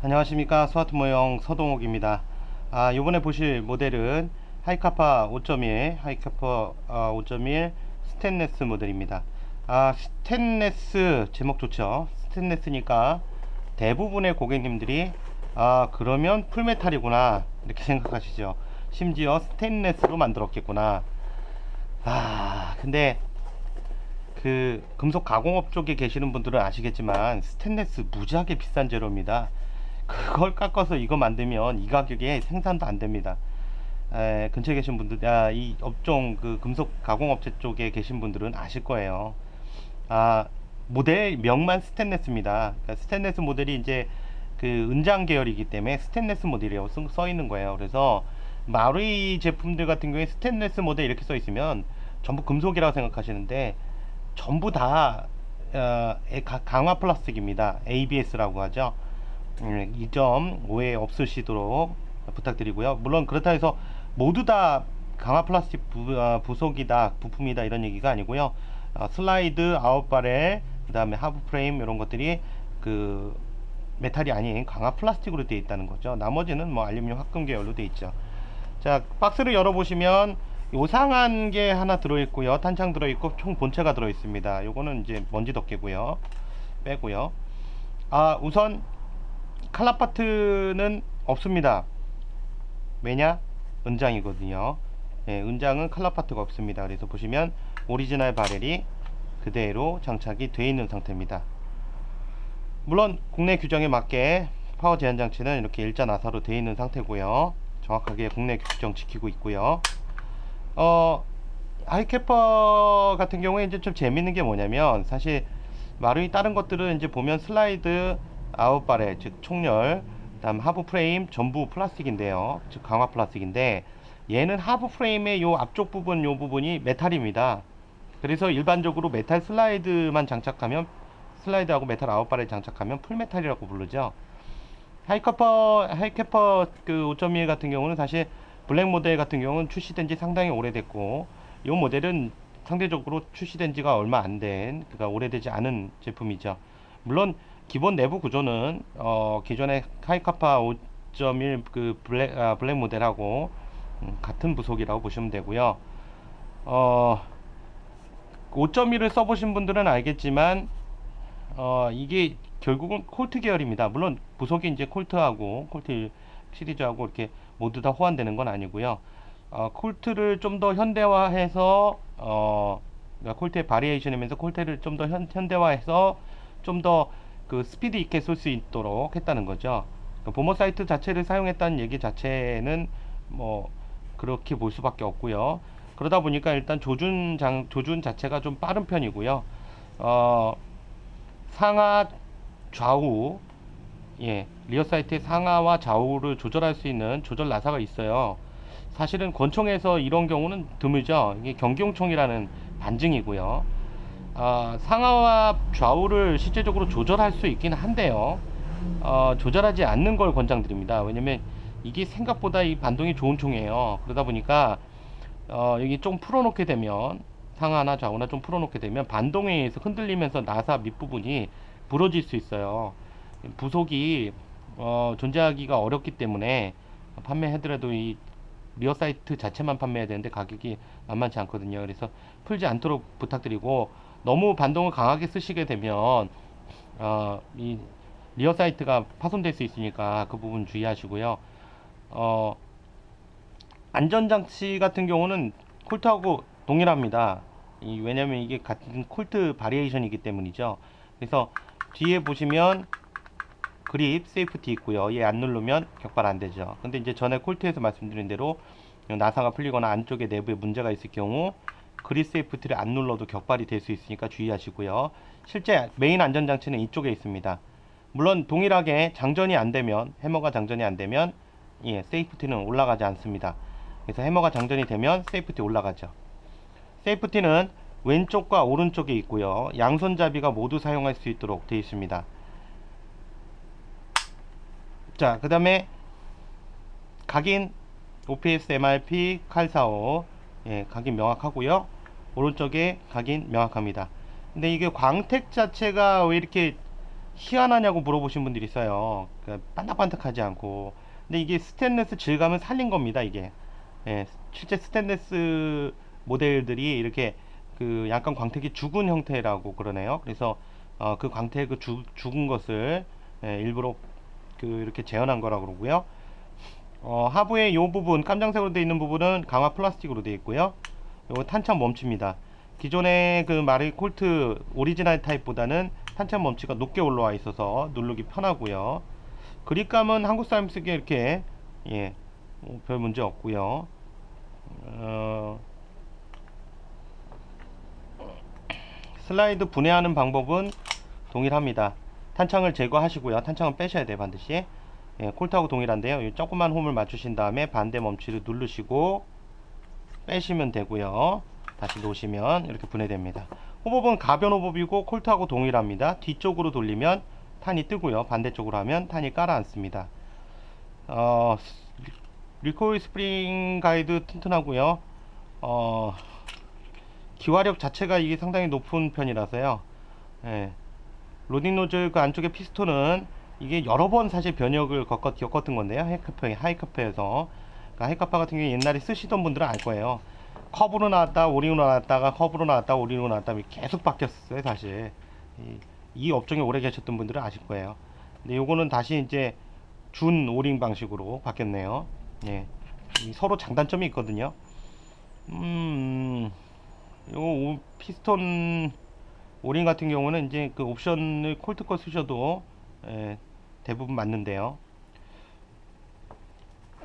안녕하십니까. 스와트 모형 서동욱입니다. 아 요번에 보실 모델은 하이카파 5.1 하이카파 아, 5.1 스테인레스 모델입니다. 아 스테인레스 제목 좋죠? 스테인레스니까 대부분의 고객님들이 아 그러면 full metal이구나 이렇게 생각하시죠. 심지어 스테인레스로 만들었겠구나. 아 근데 그 금속 가공업 쪽에 계시는 분들은 아시겠지만 스테인레스 무지하게 비싼 재료입니다 그걸 깎아서 이거 만들면 이 가격에 생산도 안 됩니다. 에, 근처에 계신 분들 아, 이 업종 그 금속 가공업체 쪽에 계신 분들은 아실 거예요. 아 모델 명만 스테인레스입니다. 그러니까 스테인레스 모델이 이제 그 은장 계열이기 때문에 스테인레스 모델이라고 써, 써 있는 거예요. 그래서 마루이 제품들 같은 경우에 스테인레스 모델 이렇게 써 있으면 전부 금속이라고 생각하시는데 전부 다 어, 강화 플라스틱입니다. ABS라고 하죠. 음, 이 점 오해 없으시도록 부탁드리고요. 물론 그렇다 해서 모두 다 강화 플라스틱 부, 어, 부속이다 부품이다 이런 얘기가 아니고요. 어, 슬라이드 out barrel 그 다음에 하부 프레임 이런 것들이 그 메탈이 아닌 강화 플라스틱으로 되어 있다는 거죠. 나머지는 뭐 알루미늄 합금 계열로 되어 있죠. 자 박스를 열어보시면 요상한 게 하나 들어있고요. 탄창 들어있고 총 본체가 들어있습니다. 요거는 이제 먼지 덮개고요. 빼고요. 아 우선 칼라파트는 없습니다. 왜냐? 은장이거든요. 예, 은장은 칼라파트가 없습니다. 그래서 보시면 오리지널 barrel이 그대로 장착이 되어 있는 상태입니다. 물론 국내 규정에 맞게 파워 제한 장치는 이렇게 일자 나사로 되어 있는 상태고요. 정확하게 국내 규정 지키고 있고요. 어 하이카파 같은 경우에 이제 좀 재밌는 게 뭐냐면 사실 마루이 다른 것들은 이제 보면 슬라이드 out barrel 즉 총열 다음 하부 프레임 전부 플라스틱인데요. 즉 강화 플라스틱인데 얘는 하부 프레임의 요 앞쪽 부분 요 부분이 메탈입니다. 그래서 일반적으로 메탈 슬라이드만 장착하면 슬라이드하고 메탈 out barrel 장착하면 full metal이라고 부르죠. 하이카파 하이카파 그 5.1 같은 경우는 사실 블랙 모델 같은 경우는 출시된 지 상당히 오래됐고 이 모델은 상대적으로 출시된 지가 얼마 안 된 그러니까 오래되지 않은 제품이죠. 물론 기본 내부 구조는 어, 기존의 하이카파 5.1그 블랙, 아, 블랙 모델하고 음, 같은 부속이라고 보시면 되고요. 어, 5.1을 써보신 분들은 알겠지만 어, 이게 결국은 콜트 계열입니다. 물론 부속이 이제 콜트하고 콜트 시리즈하고 이렇게 모두 다 호환되는 건 아니고요. 어, 콜트를 좀 더 현대화해서 어, 그러니까 콜트의 바리에이션이면서 콜트를 좀 더 현대화해서 좀더 그 스피드 있게 쏠 수 있도록 했다는 거죠. 그 보모 사이트 자체를 사용했다는 얘기 자체는 뭐 그렇게 볼 수밖에 없고요. 그러다 보니까 일단 조준 장 조준 자체가 좀 빠른 편이고요. 어, 상하 좌우 예 리어 사이트의 상하와 좌우를 조절할 수 있는 조절 나사가 있어요. 사실은 권총에서 이런 경우는 드물죠. 이게 경경총이라는 반증이고요. 어, 상하와 좌우를 실제적으로 조절할 수 있긴 한데요. 어, 조절하지 않는 걸 권장드립니다. 왜냐면 이게 생각보다 이 반동이 좋은 총이에요. 그러다 보니까 어, 여기 좀 풀어놓게 되면 상하나 좌우나 좀 풀어놓게 되면 반동에 의해서 흔들리면서 나사 밑부분이 부러질 수 있어요. 부속이 어, 존재하기가 어렵기 때문에 판매하더라도 이 rear sight 자체만 판매해야 되는데 가격이 만만치 않거든요. 그래서 풀지 않도록 부탁드리고 너무 반동을 강하게 쓰시게 되면 어, 이 rear sight가 파손될 수 있으니까 그 부분 주의하시고요. 어, 안전장치 같은 경우는 콜트하고 동일합니다. 이, 왜냐면 이게 같은 콜트 variation이기 때문이죠. 그래서 뒤에 보시면 grip safety 있고요. 얘 안 누르면 격발 안 되죠. 근데 이제 전에 콜트에서 말씀드린 대로 나사가 풀리거나 안쪽에 내부에 문제가 있을 경우 grip safety를 안 눌러도 격발이 될 수 있으니까 주의하시고요. 실제 메인 안전장치는 이쪽에 있습니다. 물론 동일하게 장전이 안 되면 해머가 장전이 안 되면 예, safety는 올라가지 않습니다. 그래서 해머가 장전이 되면 safety 올라가죠. safety는 왼쪽과 오른쪽에 있고요. 양손잡이가 모두 사용할 수 있도록 되어 있습니다. 자, 그 다음에 각인 OPS MRP 칼45 예, 각인 명확하고요 오른쪽에 각인 명확합니다 근데 이게 광택 자체가 왜 이렇게 희한하냐고 물어보신 분들이 있어요. 그 반짝반짝하지 않고. 근데 이게 스테인레스 질감을 살린 겁니다. 이게. 예, 실제 스테인레스 모델들이 이렇게 그 약간 광택이 죽은 형태라고 그러네요. 그래서 어, 그 광택 그 죽- 죽은 것을 예, 일부러 그 이렇게 재현한 거라고 그러고요. 어, 하부의 이 부분 깜장색으로 되어 있는 부분은 강화 플라스틱으로 되어 있고요. 요거 탄창 멈칩니다. 기존의 그 마루이 콜트 오리지널 타입보다는 탄창 멈치가 높게 올라와 있어서 누르기 편하고요. 그립감은 한국 사람 쓰기에 이렇게 예, 뭐 별 문제 없고요. 어, 슬라이드 분해하는 방법은 동일합니다. 탄창을 제거하시고요. 탄창은 빼셔야 돼요, 반드시. 예, 콜트하고 동일한데요. 이 조그만 홈을 맞추신 다음에 반대 멈추를 누르시고 빼시면 되고요. 다시 놓으시면 이렇게 분해됩니다. 호법은 가변 호법이고 콜트하고 동일합니다. 뒤쪽으로 돌리면 탄이 뜨고요. 반대쪽으로 하면 탄이 깔아앉습니다. 어, recoil 스프링 가이드 튼튼하고요. 어, 기화력 자체가 이게 상당히 높은 편이라서요. 예. 로딩 노즐 그 안쪽에 피스톤은 이게 여러 번 사실 변형을 겪었, 겪었던 건데요. 하이카파, 하이카파에서. 그러니까 하이카파 같은 경우에 옛날에 쓰시던 분들은 알 거예요. 컵으로 나왔다, O-ring으로 나왔다가 컵으로 나왔다, O-ring으로 나왔다 계속 바뀌었어요, 사실. 이, 이 업종에 오래 계셨던 분들은 아실 거예요. 근데 요거는 다시 이제 준 O-ring 방식으로 바뀌었네요. 예. 이 서로 장단점이 있거든요. 음, 요 오- 피스톤 O-ring 같은 경우는 이제 그 옵션을 콜트 거 쓰셔도 예, 대부분 맞는데요.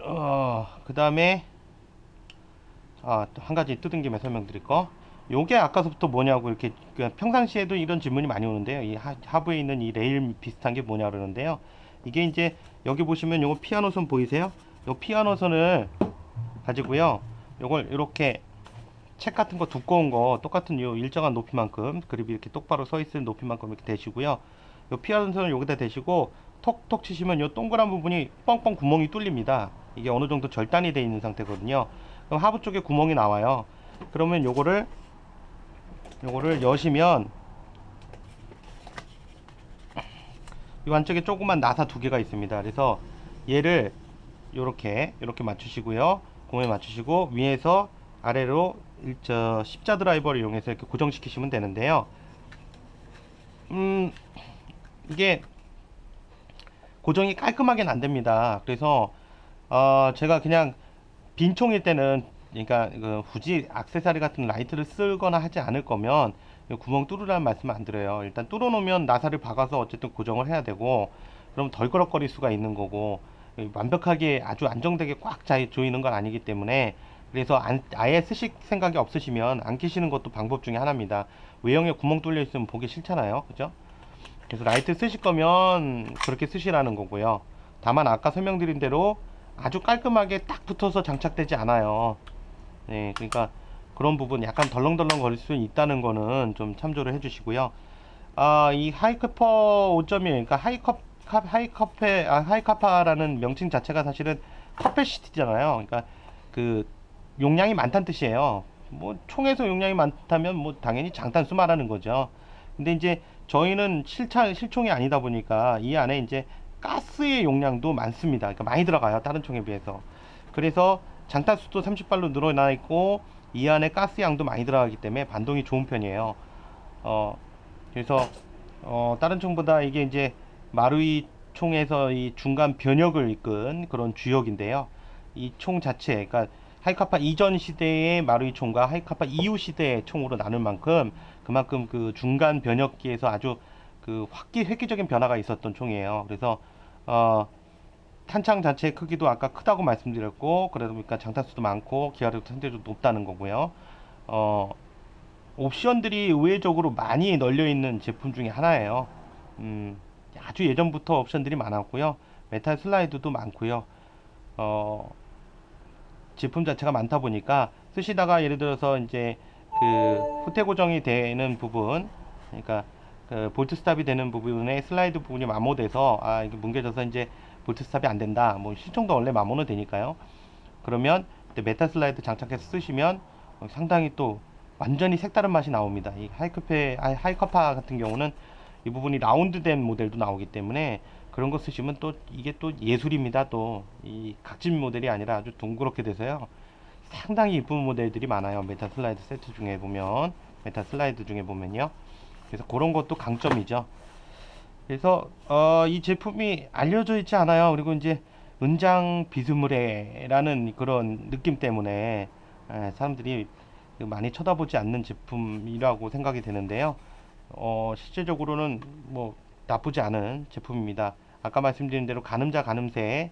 어, 그 다음에 아, 또 한 가지 뜯은 김에 설명드릴 거. 요게 아까서부터 뭐냐고 이렇게 그 평상시에도 이런 질문이 많이 오는데요. 이 하, 하부에 있는 이 레일 비슷한 게 뭐냐 그러는데요. 이게 이제 여기 보시면 요거 피아노 선 보이세요? 요 피아노 선을 가지고요. 요걸 이렇게 책 같은 거 두꺼운 거 똑같은 요 일정한 높이만큼 그립이 이렇게 똑바로 서 있을 높이만큼 이렇게 대시고요. 요 피아노 선을 여기다 대시고 톡톡 치시면 요 동그란 부분이 뻥뻥 구멍이 뚫립니다. 이게 어느 정도 절단이 되어 있는 상태거든요. 그럼 하부 쪽에 구멍이 나와요. 그러면 요거를 요거를 여시면 이 안쪽에 조그만 나사 두 개가 있습니다. 그래서 얘를 요렇게 요렇게 맞추시고요. 공에 맞추시고 위에서 아래로 일- 저 십자 드라이버를 이용해서 이렇게 고정시키시면 되는데요. 음 이게 고정이 깔끔하게는 안 됩니다. 그래서 어 제가 그냥 빈 총일 때는 그러니까 그 굳이 액세서리 같은 라이트를 쓰거나 하지 않을 거면 이 구멍 뚫으라는 말씀을 안 드려요. 일단 뚫어 놓으면 나사를 박아서 어쨌든 고정을 해야 되고 그럼 덜그럭거릴 수가 있는 거고 이 완벽하게 아주 안정되게 꽉 자- 조이는 건 아니기 때문에 그래서 안, 아예 쓰실 생각이 없으시면 안 끼시는 것도 방법 중에 하나입니다. 외형에 구멍 뚫려 있으면 보기 싫잖아요. 그죠? 그래서 라이트 쓰실 거면 그렇게 쓰시라는 거고요. 다만 아까 설명드린 대로 아주 깔끔하게 딱 붙어서 장착되지 않아요. 네, 그러니까 그런 부분 약간 덜렁덜렁 거릴 수 있다는 거는 좀 참조를 해주시고요. 아, 이 하이커퍼 5.1, 그러니까 하이컵, 카- 하이커페, 아, 하이카파라는 명칭 자체가 사실은 capacity잖아요. 그러니까 그 용량이 많다는 뜻이에요. 뭐 총에서 용량이 많다면 뭐 당연히 장탄수 말하는 거죠. 근데 이제 저희는 실차 실총이 아니다 보니까 이 안에 이제 가스의 용량도 많습니다. 그러니까 많이 들어가요. 다른 총에 비해서. 그래서 장탄수도 30발로 늘어나 있고 이 안에 가스 양도 많이 들어가기 때문에 반동이 좋은 편이에요. 어 그래서 어 다른 총보다 이게 이제 마루이 총에서 이 중간 변혁을 이끈 그런 주역인데요. 이 총 자체, 그러니까 하이카파 이전 시대의 마루이 총과 하이카파 이후 시대의 총으로 나눌 만큼 그만큼 그 중간 변혁기에서 아주 그 획기, 획기적인 변화가 있었던 총이에요. 그래서 어 탄창 자체의 크기도 아까 크다고 말씀드렸고 그러다 보니까 장탄수도 많고 기화력도 상대적으로 높다는 거고요. 어 옵션들이 의외적으로 많이 널려 있는 제품 중에 하나예요. 음, 아주 예전부터 옵션들이 많았고요. 메탈 슬라이드도 많고요. 어, 제품 자체가 많다 보니까 쓰시다가 예를 들어서 이제 그 후퇴 고정이 되는 부분, 그러니까 그 bolt stop이 되는 부분에 슬라이드 부분이 마모돼서 아 이게 뭉개져서 이제 bolt stop이 안 된다. 뭐 실총도 원래 마모는 되니까요. 그러면 메탈 슬라이드 장착해서 쓰시면 어, 상당히 또 완전히 색다른 맛이 나옵니다. 이 하이커페, 아, 하이커파 같은 경우는 이 부분이 round된 모델도 나오기 때문에 그런 거 쓰시면 또 이게 또 예술입니다. 또 이 각진 모델이 아니라 아주 둥그렇게 돼서요. 상당히 이쁜 모델들이 많아요. 메타 슬라이드 세트 중에 보면 메타 슬라이드 중에 보면요. 그래서 그런 것도 강점이죠. 그래서 어, 이 제품이 알려져 있지 않아요. 그리고 이제 은장 비스무레라는 그런 느낌 때문에 에, 사람들이 많이 쳐다보지 않는 제품이라고 생각이 되는데요. 어, 실제적으로는 뭐 나쁘지 않은 제품입니다. 아까 말씀드린 대로 가늠자 가늠새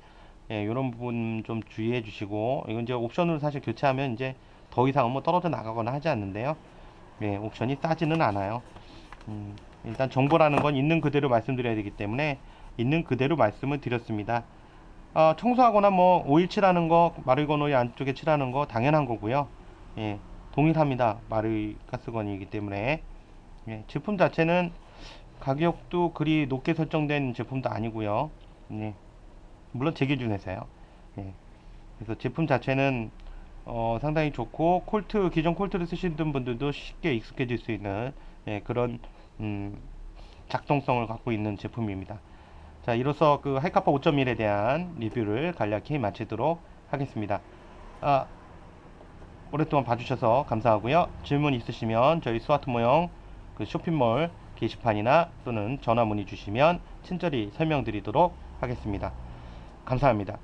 예, 이런 부분 좀 주의해 주시고 이건 이제 옵션으로 사실 교체하면 이제 더 이상은 뭐 떨어져 나가거나 하지 않는데요. 예, 옵션이 싸지는 않아요. 음, 일단 정보라는 건 있는 그대로 말씀드려야 되기 때문에 있는 그대로 말씀을 드렸습니다. 아, 청소하거나 뭐 오일 칠하는 거, 마르거노이 안쪽에 칠하는 거 당연한 거고요. 예, 동일합니다. 마르 가스건이기 때문에 예, 제품 자체는 가격도 그리 높게 설정된 제품도 아니고요. 예, 물론 제 기준에서요. 예, 그래서 제품 자체는 어, 상당히 좋고 콜트 기존 콜트를 쓰시던 분들도 쉽게 익숙해질 수 있는 예, 그런 음, 작동성을 갖고 있는 제품입니다. 자, 이로써 그 하이카파 5.1에 대한 리뷰를 간략히 마치도록 하겠습니다. 아, 오랫동안 봐주셔서 감사하고요. 질문 있으시면 저희 스와트 모형 그 쇼핑몰 게시판이나 또는 전화 문의 주시면 친절히 설명드리도록 하겠습니다. 감사합니다.